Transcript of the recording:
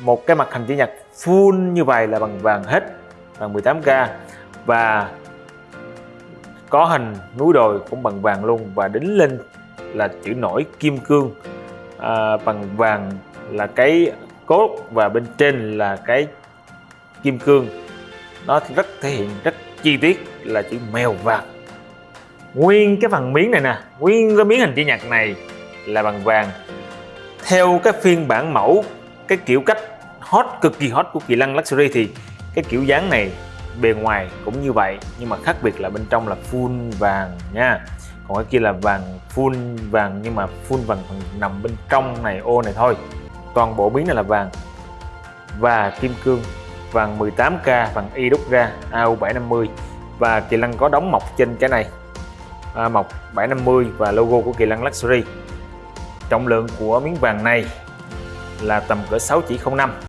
một cái mặt hình chữ nhật full như vậy là bằng vàng hết bằng 18k và có hình núi đồi cũng bằng vàng luôn. Và đính lên là chữ nổi kim cương. À, bằng vàng là cái cốt và bên trên là cái kim cương. Nó rất thể hiện rất chi tiết là chữ mèo vàng. Nguyên cái phần miếng này nè nguyên cái miếng hình chữ nhật này là bằng vàng. Theo cái phiên bản mẫu cái kiểu cách hot cực kỳ hot của kỳ lân luxury thì cái kiểu dáng này bề ngoài cũng như vậy nhưng mà khác biệt là bên trong là full vàng nha. Còn cái kia là vàng full vàng nhưng mà full vàng nằm bên trong này ô này thôi. Toàn bộ miếng này là vàng và kim cương vàng 18k vàng y đúc ra AU750 và kỳ lân có đóng mọc trên cái này. À, mọc 750 và logo của kỳ lân luxury. Trọng lượng của miếng vàng này là tầm cỡ 6 chỉ 05